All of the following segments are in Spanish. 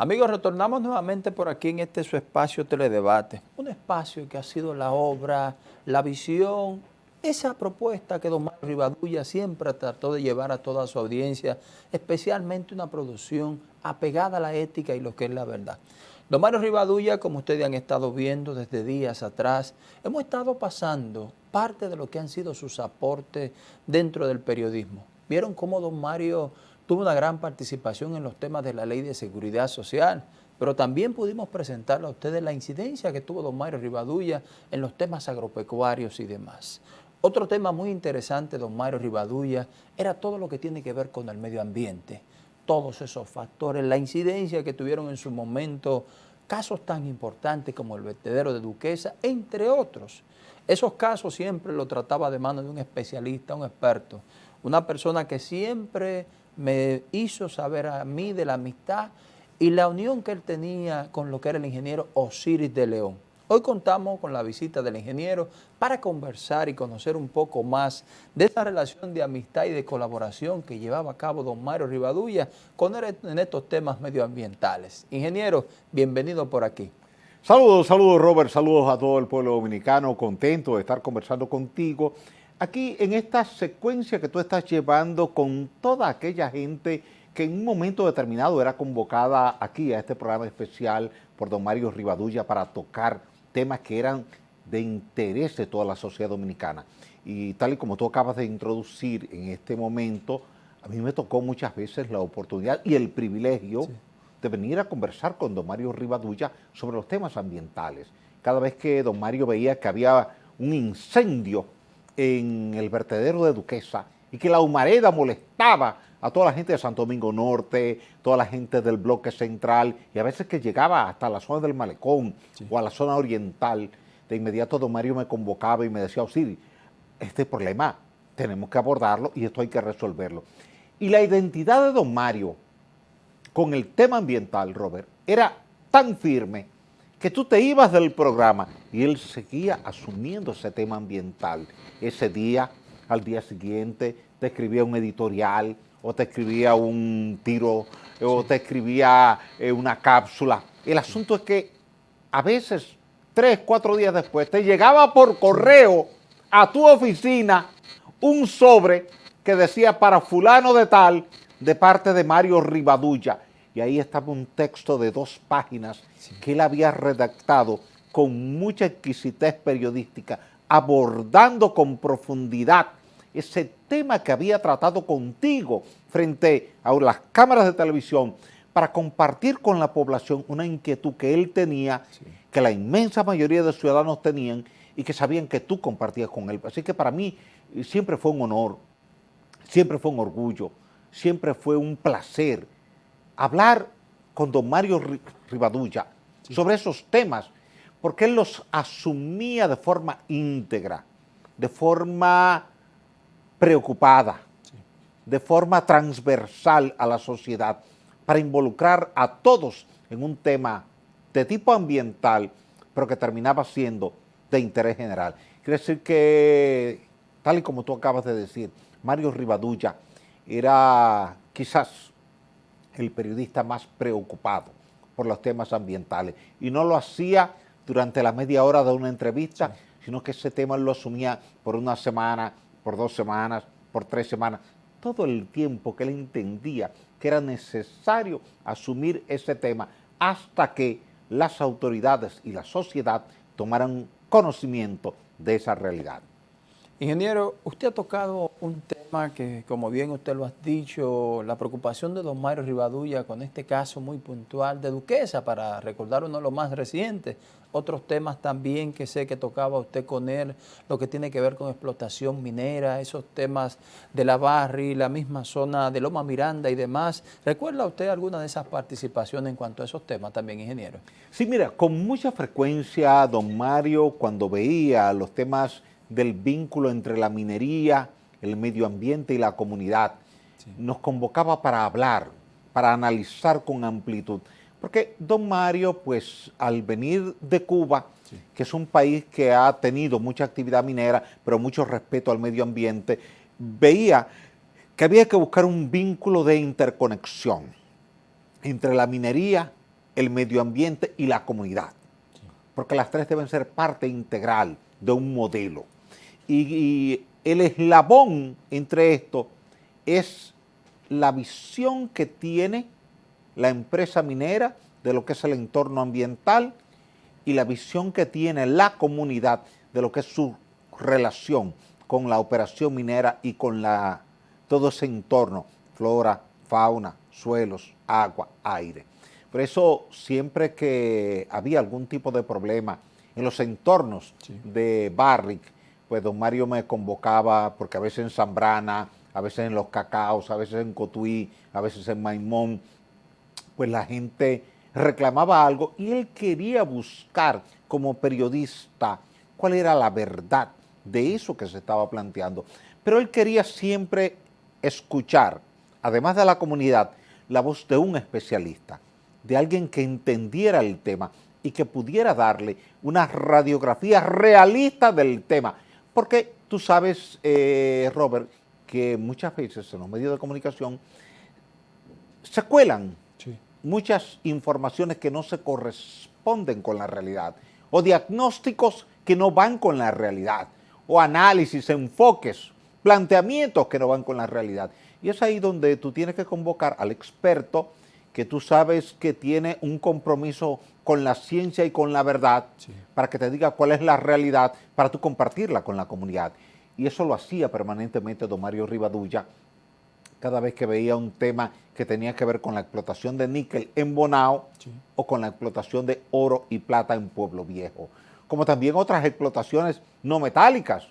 Amigos, retornamos nuevamente por aquí en este su espacio Teledebate, un espacio que ha sido la obra, la visión, esa propuesta que don Mario Rivadulla siempre trató de llevar a toda su audiencia, especialmente una producción apegada a la ética y lo que es la verdad. Don Mario Rivadulla, como ustedes han estado viendo desde días atrás, hemos estado pasando parte de lo que han sido sus aportes dentro del periodismo. Vieron cómo don Mario tuvo una gran participación en los temas de la ley de seguridad social, pero también pudimos presentarle a ustedes la incidencia que tuvo don Mario Rivadulla en los temas agropecuarios y demás. Otro tema muy interesante, don Mario Rivadulla, era todo lo que tiene que ver con el medio ambiente, todos esos factores, la incidencia que tuvieron en su momento casos tan importantes como el vertedero de Duquesa, entre otros. Esos casos siempre lo trataba de mano de un especialista, un experto, una persona que siempre me hizo saber a mí de la amistad y la unión que él tenía con lo que era el ingeniero Osiris de León. Hoy contamos con la visita del ingeniero para conversar y conocer un poco más de esa relación de amistad y de colaboración que llevaba a cabo don Mario Rivadulla con él en estos temas medioambientales. Ingeniero, bienvenido por aquí. Saludos, saludos Robert, saludos a todo el pueblo dominicano, contento de estar conversando contigo aquí en esta secuencia que tú estás llevando con toda aquella gente que en un momento determinado era convocada aquí a este programa especial por don Mario Rivadulla para tocar temas que eran de interés de toda la sociedad dominicana. Y tal y como tú acabas de introducir en este momento, a mí me tocó muchas veces la oportunidad y el privilegio de venir a conversar con don Mario Rivadulla sobre los temas ambientales. Cada vez que don Mario veía que había un incendio en el vertedero de Duquesa y que la humareda molestaba a toda la gente de Santo Domingo Norte, toda la gente del bloque central y a veces que llegaba hasta la zona del Malecón o a la zona oriental, de inmediato don Mario me convocaba y me decía, Osiris, este problema tenemos que abordarlo y esto hay que resolverlo. Y la identidad de don Mario con el tema ambiental, Robert, era tan firme que tú te ibas del programa y él seguía asumiendo ese tema ambiental. Ese día, al día siguiente, te escribía un editorial o te escribía un tiro o te escribía eh, una cápsula. El asunto es que a veces, tres, cuatro días después, te llegaba por correo a tu oficina un sobre que decía para fulano de tal de parte de Mario Rivadulla. Y ahí estaba un texto de dos páginas que él había redactado con mucha exquisitez periodística, abordando con profundidad ese tema que había tratado contigo frente a las cámaras de televisión para compartir con la población una inquietud que él tenía, que la inmensa mayoría de ciudadanos tenían y que sabían que tú compartías con él. Así que para mí siempre fue un honor, siempre fue un orgullo, siempre fue un placer hablar con don Mario Rivadulla sobre esos temas, porque él los asumía de forma íntegra, de forma preocupada, de forma transversal a la sociedad, para involucrar a todos en un tema de tipo ambiental, pero que terminaba siendo de interés general. Quiere decir que, tal y como tú acabas de decir, Mario Rivadulla era quizás el periodista más preocupado por los temas ambientales. Y no lo hacía durante la media hora de una entrevista, sino que ese tema lo asumía por una semana, por dos semanas, por tres semanas, todo el tiempo que él entendía que era necesario asumir ese tema hasta que las autoridades y la sociedad tomaran conocimiento de esa realidad. Ingeniero, usted ha tocado un tema que, como bien usted lo ha dicho, la preocupación de don Mario Rivadulla con este caso muy puntual de Duquesa, para recordar uno de los más recientes. Otros temas también que sé que tocaba usted con él, lo que tiene que ver con explotación minera, esos temas de la Barri, la misma zona de Loma Miranda y demás. ¿Recuerda usted alguna de esas participaciones en cuanto a esos temas también, ingeniero? Sí, mira, con mucha frecuencia don Mario, cuando veía los temas del vínculo entre la minería, el medio ambiente y la comunidad. Nos convocaba para hablar, para analizar con amplitud. Porque don Mario, pues al venir de Cuba, que es un país que ha tenido mucha actividad minera, pero mucho respeto al medio ambiente, veía que había que buscar un vínculo de interconexión entre la minería el medio ambiente y la comunidad. Porque las tres deben ser parte integral de un modelo. Y, el eslabón entre esto es la visión que tiene la empresa minera de lo que es el entorno ambiental y la visión que tiene la comunidad de lo que es su relación con la operación minera y con la, todo ese entorno, flora, fauna, suelos, agua, aire. Por eso siempre que había algún tipo de problema en los entornos de Barrick, pues don Mario me convocaba, porque a veces en Zambrana, a veces en Los Cacaos, a veces en Cotuí, a veces en Maimón, pues la gente reclamaba algo y él quería buscar como periodista cuál era la verdad de eso que se estaba planteando. Pero él quería siempre escuchar, además de la comunidad, la voz de un especialista, de alguien que entendiera el tema y que pudiera darle una radiografía realista del tema. Porque tú sabes, eh, Robert, que muchas veces en los medios de comunicación se cuelan muchas informaciones que no se corresponden con la realidad o diagnósticos que no van con la realidad o análisis, enfoques, planteamientos que no van con la realidad. Y es ahí donde tú tienes que convocar al experto que tú sabes que tiene un compromiso con la ciencia y con la verdad para que te diga cuál es la realidad para tú compartirla con la comunidad. Y eso lo hacía permanentemente don Mario Rivadulla cada vez que veía un tema que tenía que ver con la explotación de níquel en Bonao o con la explotación de oro y plata en Pueblo Viejo. Como también otras explotaciones no metálicas,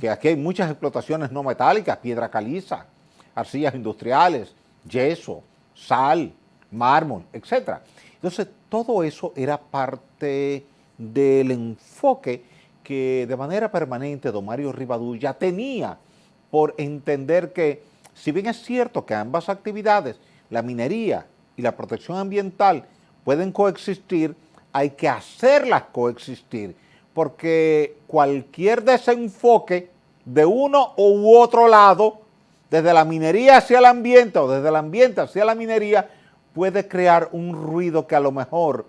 que aquí hay muchas explotaciones no metálicas, piedra caliza, arcillas industriales, yeso, sal, mármol, etc. Entonces, todo eso era parte del enfoque que de manera permanente don Mario Rivadulla tenía por entender que, si bien es cierto que ambas actividades, la minería y la protección ambiental, pueden coexistir, hay que hacerlas coexistir, porque cualquier desenfoque de uno u otro lado, desde la minería hacia el ambiente o desde el ambiente hacia la minería, puede crear un ruido que a lo mejor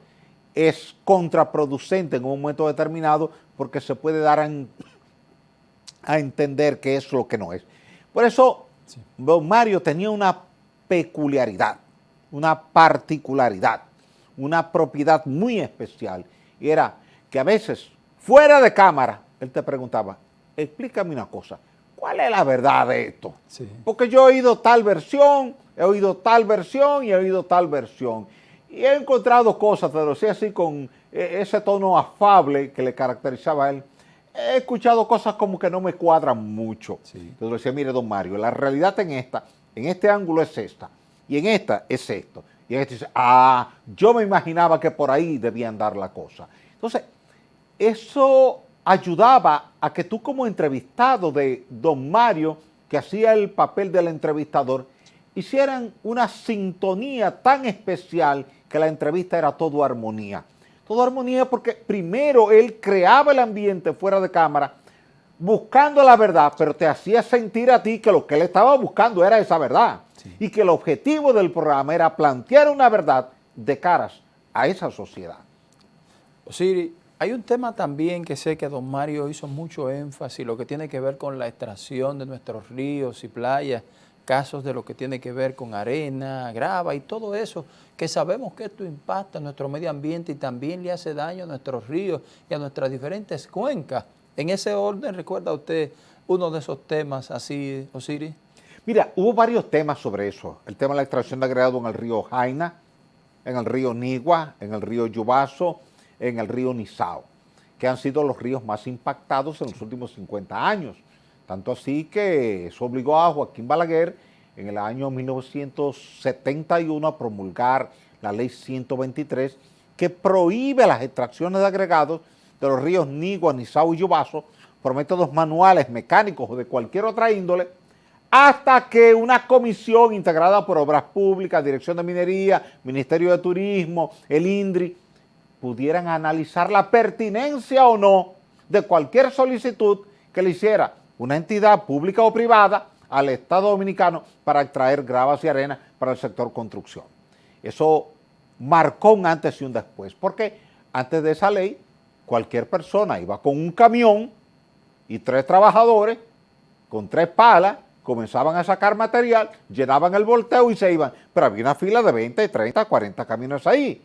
es contraproducente en un momento determinado porque se puede dar a, entender que es lo que no es. Por eso, don Mario tenía una peculiaridad, una particularidad, una propiedad muy especial, y era que a veces, fuera de cámara, él te preguntaba, explícame una cosa, ¿cuál es la verdad de esto? Porque yo he oído tal versión, he oído tal versión y he oído tal versión. Y he encontrado cosas, pero sí así con e, ese tono afable que le caracterizaba a él. He escuchado cosas como que no me cuadran mucho. Entonces decía, mire, don Mario, la realidad en esta, en este ángulo es esta, y en esta es esto. Y en este dice, ah, yo me imaginaba que por ahí debía andar la cosa. Entonces, eso ayudaba a que tú como entrevistado de don Mario, que hacía el papel del entrevistador, hicieran una sintonía tan especial que la entrevista era todo armonía. Todo armonía porque primero él creaba el ambiente fuera de cámara buscando la verdad, pero te hacía sentir a ti que lo que él estaba buscando era esa verdad y que el objetivo del programa era plantear una verdad de caras a esa sociedad. Siri, hay un tema también que sé que don Mario hizo mucho énfasis, lo que tiene que ver con la extracción de nuestros ríos y playas, casos de lo que tiene que ver con arena, grava y todo eso, que sabemos que esto impacta a nuestro medio ambiente y también le hace daño a nuestros ríos y a nuestras diferentes cuencas. En ese orden, ¿recuerda usted uno de esos temas así, Osiris? Mira, hubo varios temas sobre eso. El tema de la extracción de agregado en el río Jaina, en el río Nigua, en el río Yubaso, en el río Nizao, que han sido los ríos más impactados en los últimos 50 años. Tanto así que eso obligó a Joaquín Balaguer en el año 1971 a promulgar la ley 123 que prohíbe las extracciones de agregados de los ríos Nigua, Nizao y Yubaso por métodos manuales, mecánicos o de cualquier otra índole, hasta que una comisión integrada por Obras Públicas, Dirección de Minería, Ministerio de Turismo, el INDRI, pudieran analizar la pertinencia o no de cualquier solicitud que le hiciera una entidad pública o privada al Estado Dominicano para extraer gravas y arena para el sector construcción. Eso marcó un antes y un después, porque antes de esa ley, cualquier persona iba con un camión y tres trabajadores con tres palas, comenzaban a sacar material, llenaban el volteo y se iban, pero había una fila de 20, 30, 40 camiones ahí.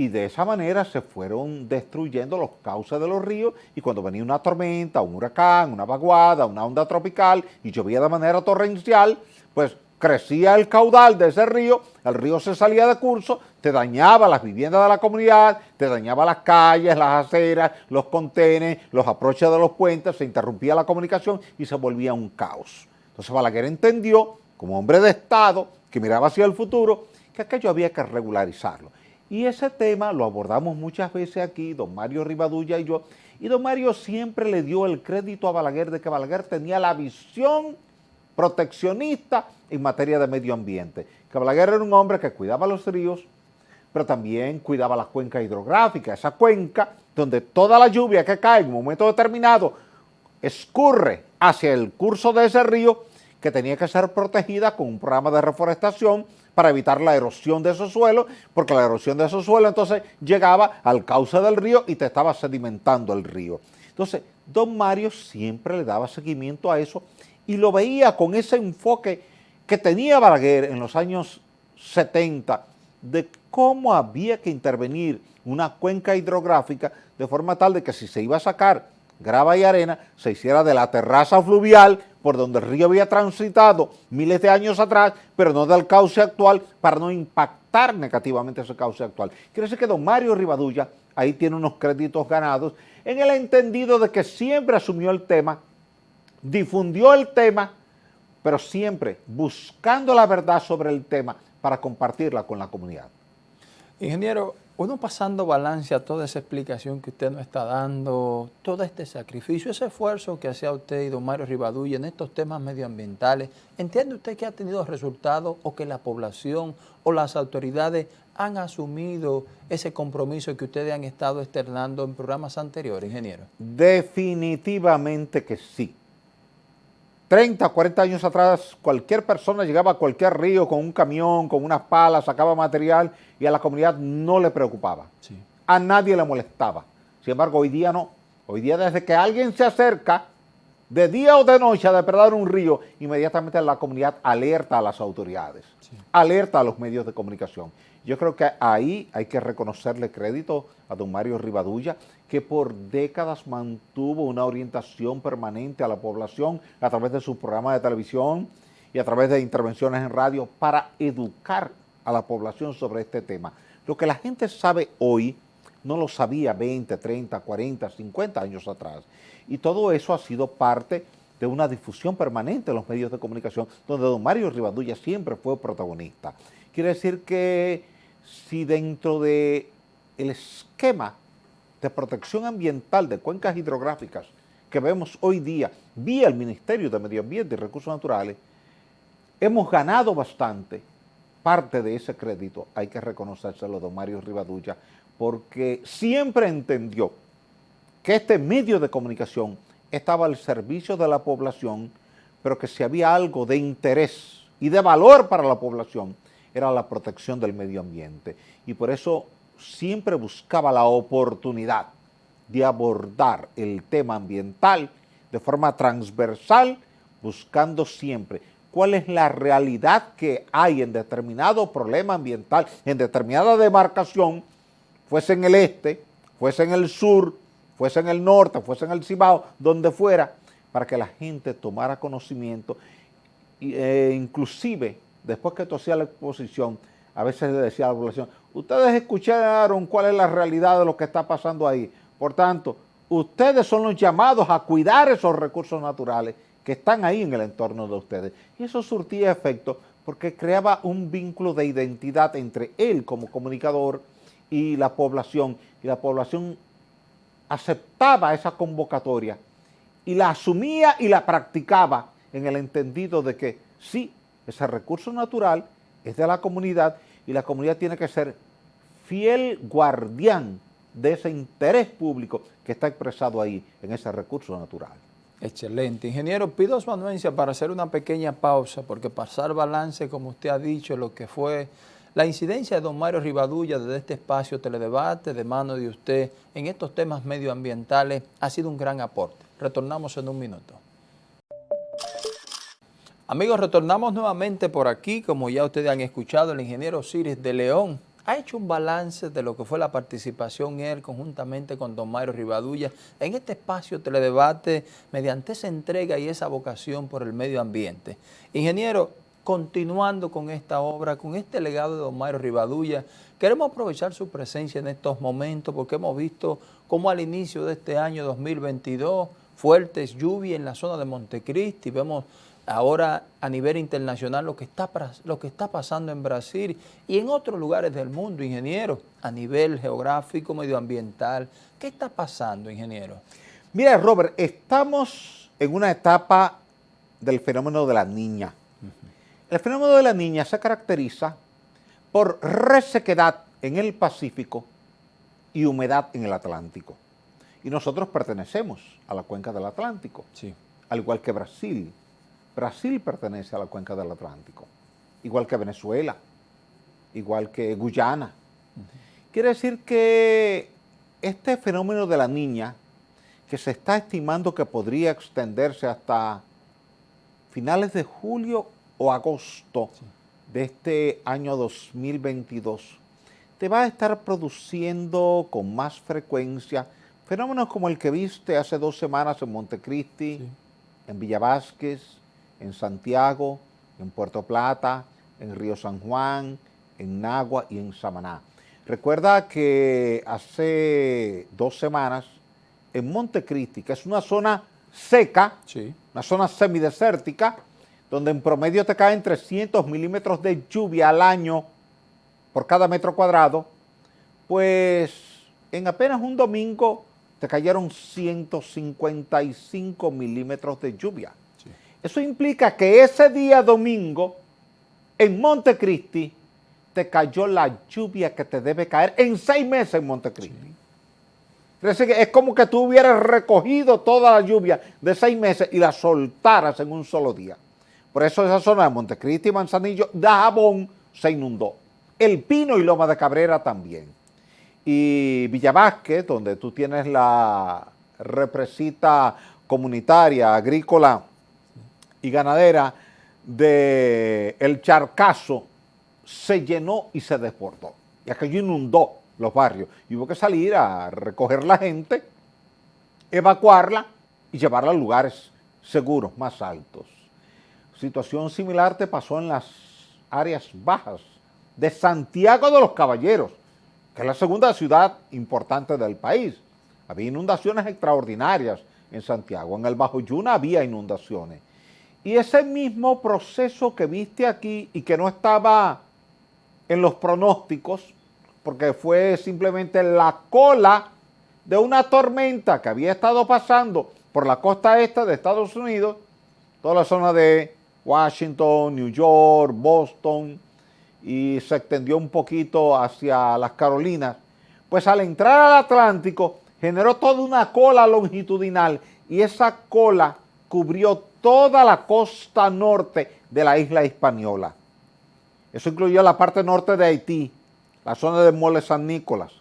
Y de esa manera se fueron destruyendo los cauces de los ríos y cuando venía una tormenta, un huracán, una vaguada, una onda tropical y llovía de manera torrencial, pues crecía el caudal de ese río, el río se salía de curso, te dañaba las viviendas de la comunidad, te dañaba las calles, las aceras, los contenes, los aproches de los puentes, se interrumpía la comunicación y se volvía un caos. Entonces Balaguer entendió, como hombre de Estado, que miraba hacia el futuro, que aquello había que regularizarlo. Y ese tema lo abordamos muchas veces aquí, don Mario Rivadulla y yo, y don Mario siempre le dio el crédito a Balaguer de que Balaguer tenía la visión proteccionista en materia de medio ambiente. Que Balaguer era un hombre que cuidaba los ríos, pero también cuidaba la cuenca hidrográfica, esa cuenca donde toda la lluvia que cae en un momento determinado escurre hacia el curso de ese río que tenía que ser protegida con un programa de reforestación para evitar la erosión de esos suelos, porque la erosión de esos suelos entonces llegaba al cauce del río y te estaba sedimentando el río. Entonces, don Mario siempre le daba seguimiento a eso y lo veía con ese enfoque que tenía Balaguer en los años 70 de cómo había que intervenir una cuenca hidrográfica de forma tal de que si se iba a sacar grava y arena, se hiciera de la terraza fluvial por donde el río había transitado miles de años atrás, pero no del cauce actual para no impactar negativamente ese cauce actual. Quiere decir que don Mario Rivadulla ahí tiene unos créditos ganados en el entendido de que siempre asumió el tema, difundió el tema pero siempre buscando la verdad sobre el tema para compartirla con la comunidad. Ingeniero, uno pasando balance a toda esa explicación que usted nos está dando, todo este sacrificio, ese esfuerzo que hacía usted y don Mario Rivadulla en estos temas medioambientales, ¿entiende usted que ha tenido resultados o que la población o las autoridades han asumido ese compromiso que ustedes han estado externando en programas anteriores, ingeniero? Definitivamente que sí. 30, 40 años atrás, cualquier persona llegaba a cualquier río con un camión, con unas palas, sacaba material y a la comunidad no le preocupaba. A nadie le molestaba. Sin embargo, hoy día no. Hoy día desde que alguien se acerca, de día o de noche a depredar un río, inmediatamente la comunidad alerta a las autoridades, alerta a los medios de comunicación. Yo creo que ahí hay que reconocerle crédito a don Mario Rivadulla, que por décadas mantuvo una orientación permanente a la población a través de su programa de televisión y a través de intervenciones en radio para educar a la población sobre este tema. Lo que la gente sabe hoy no lo sabía 20, 30, 40, 50 años atrás. Y todo eso ha sido parte de una difusión permanente en los medios de comunicación, donde don Mario Rivadulla siempre fue protagonista. Quiere decir que si dentro del el esquema de protección ambiental de cuencas hidrográficas que vemos hoy día vía el Ministerio de Medio Ambiente y Recursos Naturales, hemos ganado bastante parte de ese crédito, hay que reconocérselo don Mario Rivadulla, porque siempre entendió que este medio de comunicación estaba al servicio de la población, pero que si había algo de interés y de valor para la población, era la protección del medio ambiente. Y por eso siempre buscaba la oportunidad de abordar el tema ambiental de forma transversal, buscando siempre cuál es la realidad que hay en determinado problema ambiental, en determinada demarcación, fuese en el este, fuese en el sur, fuese en el norte, fuese en el Cibao, donde fuera, para que la gente tomara conocimiento e inclusive después que hacía la exposición, a veces le decía a la población, ustedes escucharon cuál es la realidad de lo que está pasando ahí. Por tanto, ustedes son los llamados a cuidar esos recursos naturales que están ahí en el entorno de ustedes. Y eso surtía efecto porque creaba un vínculo de identidad entre él como comunicador y la población, y la población aceptaba esa convocatoria y la asumía y la practicaba en el entendido de que sí, ese recurso natural es de la comunidad y la comunidad tiene que ser fiel guardián de ese interés público que está expresado ahí en ese recurso natural. Excelente. Ingeniero, pido su anuencia para hacer una pequeña pausa, porque pasar balance, como usted ha dicho, lo que fue La incidencia de don Mario Rivadulla desde este espacio teledebate de mano de usted en estos temas medioambientales ha sido un gran aporte. Retornamos en un minuto. Amigos, retornamos nuevamente por aquí, como ya ustedes han escuchado, el ingeniero Ciris de León ha hecho un balance de lo que fue la participación él conjuntamente con don Mario Rivadulla en este espacio teledebate mediante esa entrega y esa vocación por el medio ambiente. Ingeniero, continuando con esta obra, con este legado de don Mario Rivadulla, queremos aprovechar su presencia en estos momentos porque hemos visto cómo al inicio de este año 2022 fuertes lluvias en la zona de Montecristi, vemos ahora a nivel internacional lo que, está, lo que está pasando en Brasil y en otros lugares del mundo, ingeniero, a nivel geográfico, medioambiental. ¿Qué está pasando, ingeniero? Mira, Robert, estamos en una etapa del fenómeno de la niña. El fenómeno de la niña se caracteriza por resequedad en el Pacífico y humedad en el Atlántico. Y nosotros pertenecemos a la cuenca del Atlántico, sí. al igual que Brasil. Brasil pertenece a la cuenca del Atlántico, igual que Venezuela, igual que Guyana. Quiere decir que este fenómeno de la niña, que se está estimando que podría extenderse hasta finales de julio o agosto de este año 2022, te va a estar produciendo con más frecuencia fenómenos como el que viste hace dos semanas en Montecristi, en Villa Vázquez, en Santiago, en Puerto Plata, en Río San Juan, en Nagua y en Samaná. Recuerda que hace dos semanas en Montecristi, que es una zona seca, una zona semidesértica, donde en promedio te caen 300 milímetros de lluvia al año por cada metro cuadrado, pues en apenas un domingo te cayeron 155 milímetros de lluvia. Eso implica que ese día domingo, en Montecristi, te cayó la lluvia que te debe caer en seis meses en Montecristi. Es como que tú hubieras recogido toda la lluvia de seis meses y la soltaras en un solo día. Por eso esa zona de Montecristi y Manzanillo, de Jabón, se inundó. El Pino y Loma de Cabrera también. Y Villavasque, donde tú tienes la represita comunitaria, agrícola, y ganadera de El Charcazo se llenó y se desbordó. Y aquello inundó los barrios. Y hubo que salir a recoger la gente, evacuarla y llevarla a lugares seguros, más altos. Situación similar te pasó en las áreas bajas de Santiago de los Caballeros, que es la segunda ciudad importante del país. Había inundaciones extraordinarias en Santiago. En el Bajo Yuna había inundaciones. Y ese mismo proceso que viste aquí y que no estaba en los pronósticos, porque fue simplemente la cola de una tormenta que había estado pasando por la costa este de Estados Unidos, toda la zona de Washington, New York, Boston, y se extendió un poquito hacia las Carolinas, pues al entrar al Atlántico generó toda una cola longitudinal y esa cola cubrió toda la costa norte de la isla española. Eso incluyó la parte norte de Haití, la zona de Mole San Nicolás,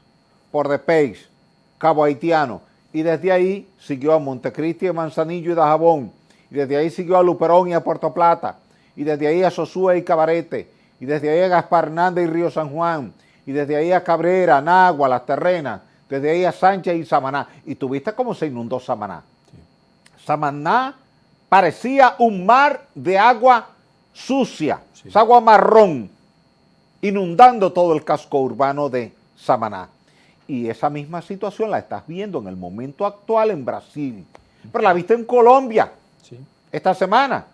Port de Peix, Cabo Haitiano, y desde ahí siguió a Montecristi, Manzanillo y Dajabón, y desde ahí siguió a Luperón y a Puerto Plata, y desde ahí a Sosúa y Cabarete, y desde ahí a Gaspar Hernández y Río San Juan, y desde ahí a Cabrera, Nagua, Las Terrenas, desde ahí a Sánchez y Samaná. Y tuviste cómo se inundó Samaná. Samaná parecía un mar de agua sucia, agua marrón, inundando todo el casco urbano de Samaná. Y esa misma situación la estás viendo en el momento actual en Brasil. Pero la viste en Colombia esta semana.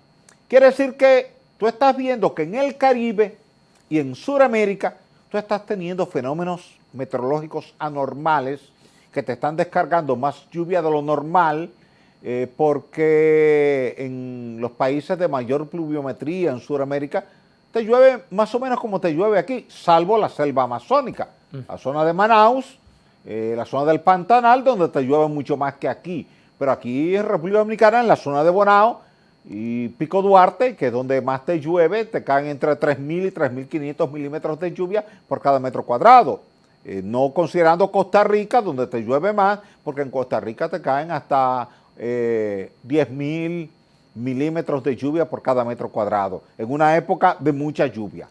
Quiere decir que tú estás viendo que en el Caribe y en Sudamérica tú estás teniendo fenómenos meteorológicos anormales que te están descargando más lluvia de lo normal, eh, porque en los países de mayor pluviometría en Sudamérica te llueve más o menos como te llueve aquí, salvo la selva amazónica, mm. la zona de Manaus, eh, la zona del Pantanal, donde te llueve mucho más que aquí. Pero aquí en República Dominicana, en la zona de Bonao, y Pico Duarte, que es donde más te llueve, te caen entre 3.000 y 3.500 milímetros de lluvia por cada metro cuadrado. Eh, no considerando Costa Rica, donde te llueve más, porque en Costa Rica te caen hasta eh, 10.000 milímetros de lluvia por cada metro cuadrado, en una época de mucha lluvia.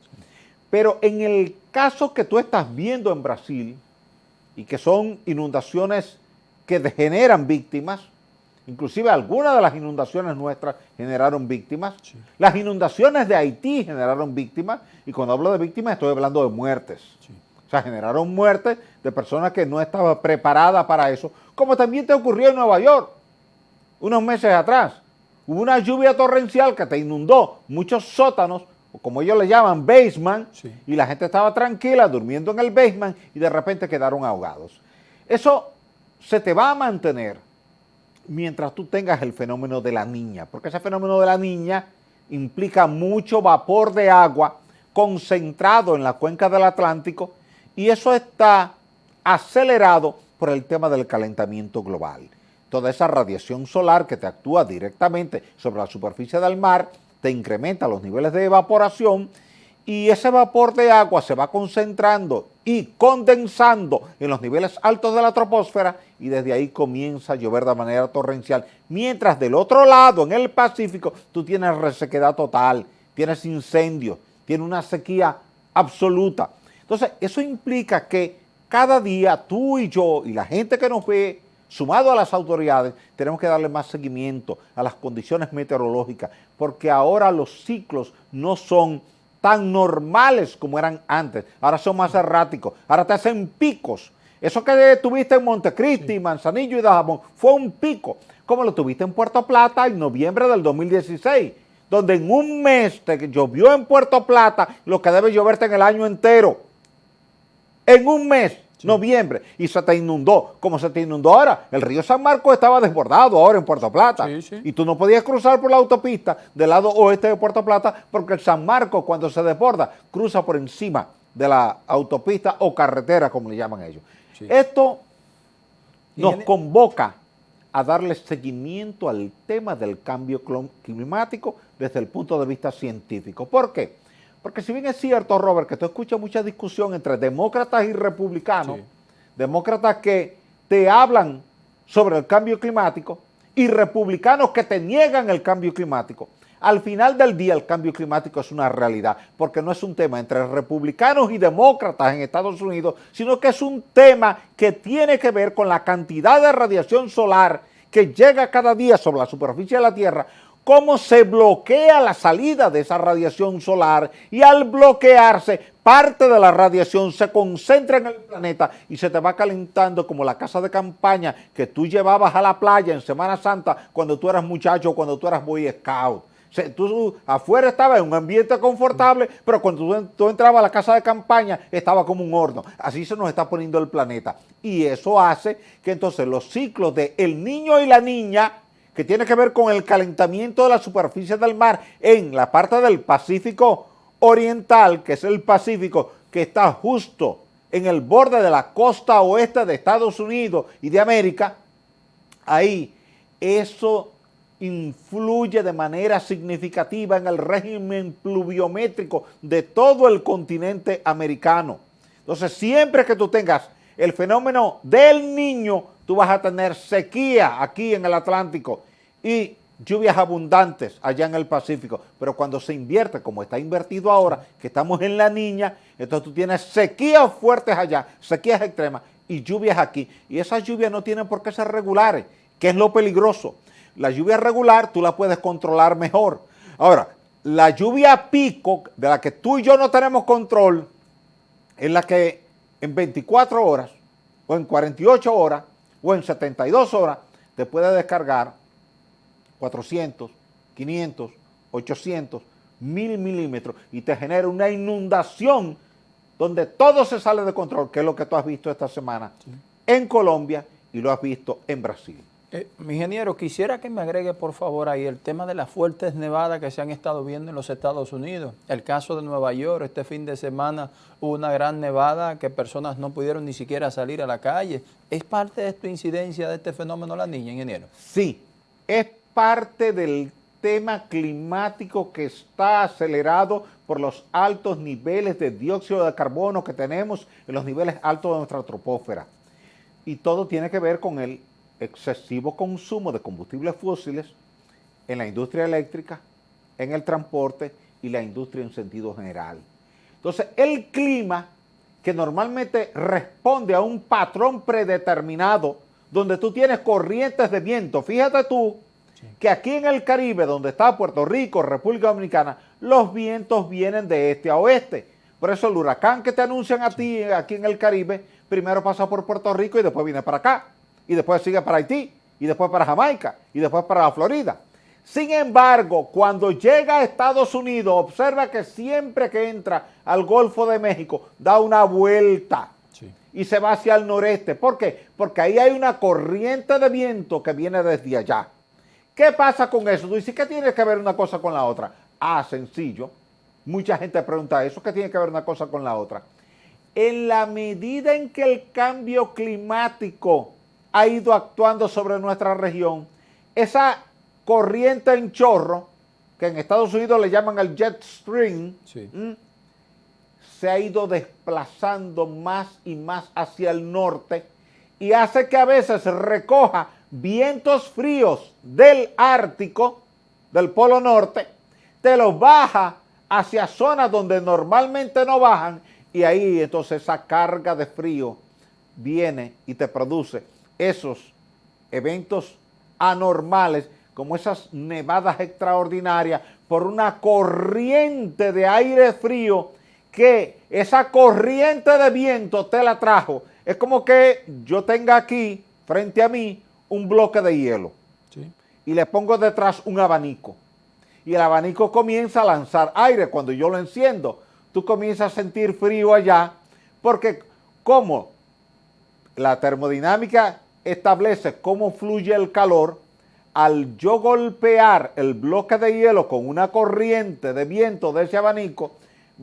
Pero en el caso que tú estás viendo en Brasil, y que son inundaciones que generan víctimas, inclusive algunas de las inundaciones nuestras generaron víctimas, las inundaciones de Haití generaron víctimas, y cuando hablo de víctimas estoy hablando de muertes. O sea, generaron muertes de personas que no estaban preparadas para eso, como también te ocurrió en Nueva York, unos meses atrás. Hubo una lluvia torrencial que te inundó muchos sótanos, como ellos le llaman, basement, y la gente estaba tranquila durmiendo en el basement y de repente quedaron ahogados. Eso se te va a mantener mientras tú tengas el fenómeno de la niña, porque ese fenómeno de la niña implica mucho vapor de agua concentrado en la cuenca del Atlántico y eso está acelerado por el tema del calentamiento global. Toda esa radiación solar que te actúa directamente sobre la superficie del mar te incrementa los niveles de evaporación y ese vapor de agua se va concentrando y condensando en los niveles altos de la troposfera y desde ahí comienza a llover de manera torrencial, mientras del otro lado, en el Pacífico, tú tienes resequedad total, tienes incendios, tienes una sequía absoluta. Entonces, eso implica que cada día tú y yo y la gente que nos ve, sumado a las autoridades, tenemos que darle más seguimiento a las condiciones meteorológicas, porque ahora los ciclos no son tan normales como eran antes, ahora son más erráticos, ahora te hacen picos. Eso que tuviste en Montecristi, Manzanillo y Dajabón fue un pico, como lo tuviste en Puerto Plata en noviembre del 2016, donde en un mes te llovió en Puerto Plata lo que debe lloverte en el año entero. En un mes noviembre, y se te inundó, como se te inundó ahora. El río San Marcos estaba desbordado ahora en Puerto Plata, y tú no podías cruzar por la autopista del lado oeste de Puerto Plata, porque el San Marcos cuando se desborda, cruza por encima de la autopista o carretera, como le llaman ellos. Esto nos convoca a darle seguimiento al tema del cambio climático desde el punto de vista científico. ¿Por qué? Porque si bien es cierto, Robert, que tú escuchas mucha discusión entre demócratas y republicanos, demócratas que te hablan sobre el cambio climático y republicanos que te niegan el cambio climático, al final del día el cambio climático es una realidad, porque no es un tema entre republicanos y demócratas en Estados Unidos, sino que es un tema que tiene que ver con la cantidad de radiación solar que llega cada día sobre la superficie de la Tierra cómo se bloquea la salida de esa radiación solar y al bloquearse parte de la radiación se concentra en el planeta y se te va calentando como la casa de campaña que tú llevabas a la playa en Semana Santa cuando tú eras muchacho, cuando tú eras boy scout. tú afuera estaba en un ambiente confortable, pero cuando tú, entrabas a la casa de campaña estaba como un horno. Así se nos está poniendo el planeta. Y eso hace que entonces los ciclos de el niño y la niña que tiene que ver con el calentamiento de la superficie del mar en la parte del Pacífico Oriental, que es el Pacífico que está justo en el borde de la costa oeste de Estados Unidos y de América, ahí eso influye de manera significativa en el régimen pluviométrico de todo el continente americano. Entonces, siempre que tú tengas el fenómeno del niño, tú vas a tener sequía aquí en el Atlántico y lluvias abundantes allá en el Pacífico, pero cuando se invierte, como está invertido ahora, que estamos en la niña, entonces tú tienes sequías fuertes allá, sequías extremas y lluvias aquí, y esas lluvias no tienen por qué ser regulares, que es lo peligroso. La lluvia regular tú la puedes controlar mejor. Ahora, la lluvia pico, de la que tú y yo no tenemos control, es la que en 24 horas, o en 48 horas, o en 72 horas, te puede descargar 400, 500, 800, 1000 milímetros y te genera una inundación donde todo se sale de control, que es lo que tú has visto esta semana en Colombia y lo has visto en Brasil. Eh, mi ingeniero, quisiera que me agregue por favor ahí el tema de las fuertes nevadas que se han estado viendo en los Estados Unidos. El caso de Nueva York, este fin de semana hubo una gran nevada que personas no pudieron ni siquiera salir a la calle. ¿Es parte de esta incidencia de este fenómeno la niña, ingeniero? Sí, es parte del sistema climático que está acelerado por los altos niveles de dióxido de carbono que tenemos en los niveles altos de nuestra tropósfera. Y todo tiene que ver con el excesivo consumo de combustibles fósiles en la industria eléctrica, en el transporte y la industria en sentido general. Entonces, el clima que normalmente responde a un patrón predeterminado donde tú tienes corrientes de viento. Fíjate tú que aquí en el Caribe, donde está Puerto Rico, República Dominicana, los vientos vienen de este a oeste. Por eso el huracán que te anuncian a ti aquí en el Caribe, primero pasa por Puerto Rico y después viene para acá. Y después sigue para Haití, y después para Jamaica, y después para la Florida. Sin embargo, cuando llega a Estados Unidos, observa que siempre que entra al Golfo de México, da una vuelta y se va hacia el noreste. ¿Por qué? Porque ahí hay una corriente de viento que viene desde allá. ¿Qué pasa con eso? Tú dices, ¿qué tiene que ver una cosa con la otra? Ah, sencillo. Mucha gente pregunta eso, ¿qué tiene que ver una cosa con la otra? En la medida en que el cambio climático ha ido actuando sobre nuestra región, esa corriente en chorro, que en Estados Unidos le llaman el jet stream, se ha ido desplazando más y más hacia el norte y hace que a veces recoja vientos fríos del Ártico, del Polo Norte, te los baja hacia zonas donde normalmente no bajan y ahí entonces esa carga de frío viene y te produce esos eventos anormales como esas nevadas extraordinarias por una corriente de aire frío que esa corriente de viento te la trajo. Es como que yo tenga aquí, frente a mí, un bloque de hielo. Y le pongo detrás un abanico. Y el abanico comienza a lanzar aire. Cuando yo lo enciendo, tú comienzas a sentir frío allá. Porque como la termodinámica establece cómo fluye el calor, al yo golpear el bloque de hielo con una corriente de viento de ese abanico,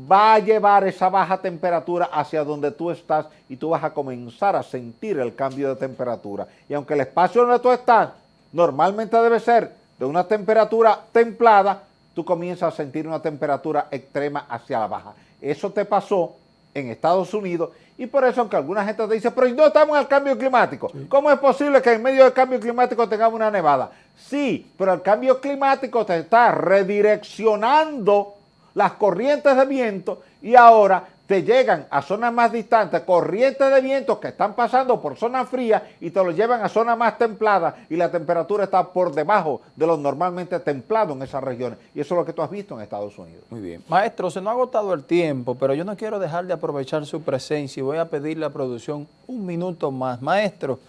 va a llevar esa baja temperatura hacia donde tú estás y tú vas a comenzar a sentir el cambio de temperatura. Y aunque el espacio donde tú estás normalmente debe ser de una temperatura templada, tú comienzas a sentir una temperatura extrema hacia la baja. Eso te pasó en Estados Unidos y por eso aunque alguna gente te dice, pero no estamos en el cambio climático, ¿cómo es posible que en medio del cambio climático tengamos una nevada? Sí, pero el cambio climático te está redireccionando las corrientes de viento y ahora te llegan a zonas más distantes, corrientes de viento que están pasando por zonas frías y te lo llevan a zonas más templadas y la temperatura está por debajo de lo normalmente templado en esas regiones. Y eso es lo que tú has visto en Estados Unidos. Muy bien. Maestro, se nos ha agotado el tiempo, pero yo no quiero dejar de aprovechar su presencia y voy a pedirle a producción un minuto más. Maestro,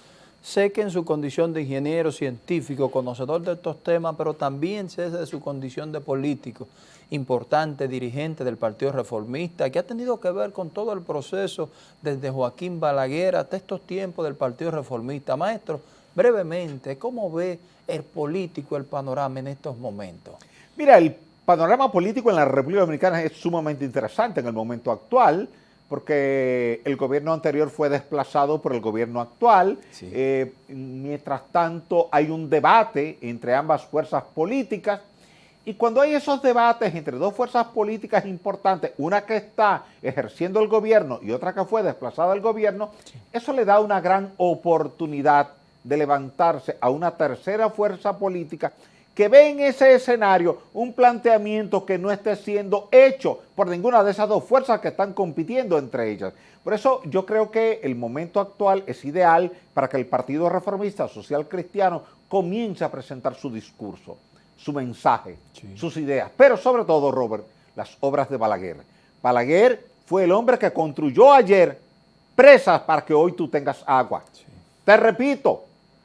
Sé que en su condición de ingeniero científico, conocedor de estos temas, pero también sé de su condición de político, importante dirigente del Partido Reformista, que ha tenido que ver con todo el proceso desde Joaquín Balaguer hasta estos tiempos del Partido Reformista. Maestro, brevemente, ¿cómo ve el político, el panorama en estos momentos? Mira, el panorama político en la República Dominicana es sumamente interesante en el momento actual, porque el gobierno anterior fue desplazado por el gobierno actual. Eh, mientras tanto, hay un debate entre ambas fuerzas políticas. Y cuando hay esos debates entre dos fuerzas políticas importantes, una que está ejerciendo el gobierno y otra que fue desplazada del gobierno, eso le da una gran oportunidad de levantarse a una tercera fuerza política que ve en ese escenario un planteamiento que no esté siendo hecho por ninguna de esas dos fuerzas que están compitiendo entre ellas. Por eso yo creo que el momento actual es ideal para que el Partido Reformista Social Cristiano comience a presentar su discurso, su mensaje, sus ideas, pero sobre todo, Robert, las obras de Balaguer. Balaguer fue el hombre que construyó ayer presas para que hoy tú tengas agua. Te repito,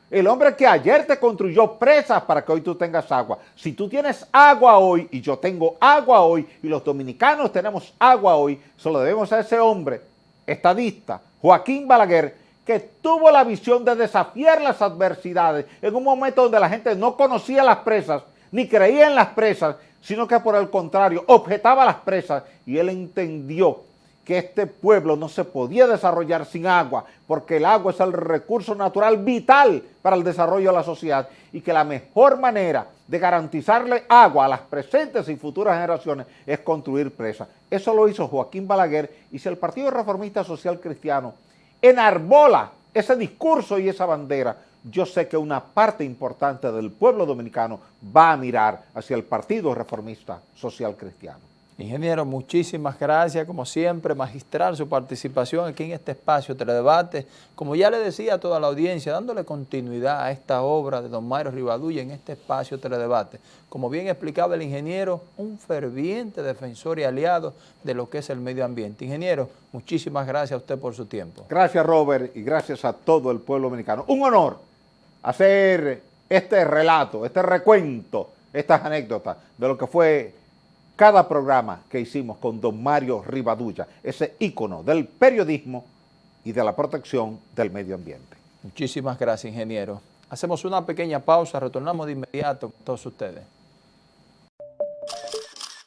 el hombre que ayer te construyó presas para que hoy tú tengas agua. Si tú tienes agua hoy y yo tengo agua hoy y los dominicanos tenemos agua hoy, solo debemos a ese hombre, estadista, Joaquín Balaguer, que tuvo la visión de desafiar las adversidades en un momento donde la gente no conocía las presas, ni creía en las presas, sino que por el contrario, objetaba las presas y él entendió que este pueblo no se podía desarrollar sin agua, porque el agua es el recurso natural vital para el desarrollo de la sociedad y que la mejor manera de garantizarle agua a las presentes y futuras generaciones es construir presas. Eso lo hizo Joaquín Balaguer y si el Partido Reformista Social Cristiano enarbola ese discurso y esa bandera, yo sé que una parte importante del pueblo dominicano va a mirar hacia el Partido Reformista Social Cristiano. Ingeniero, muchísimas gracias, como siempre, magistral su participación aquí en este espacio Teledebate. Como ya le decía a toda la audiencia, dándole continuidad a esta obra de don Mario Rivadulla en este espacio Teledebate. Como bien explicaba el ingeniero, un ferviente defensor y aliado de lo que es el medio ambiente. Ingeniero, muchísimas gracias a usted por su tiempo. Gracias, Robert, y gracias a todo el pueblo dominicano. Un honor hacer este relato, este recuento, estas anécdotas de lo que fue cada programa que hicimos con don Mario Rivadulla, ese ícono del periodismo y de la protección del medio ambiente. Muchísimas gracias, ingeniero. Hacemos una pequeña pausa, retornamos de inmediato con todos ustedes.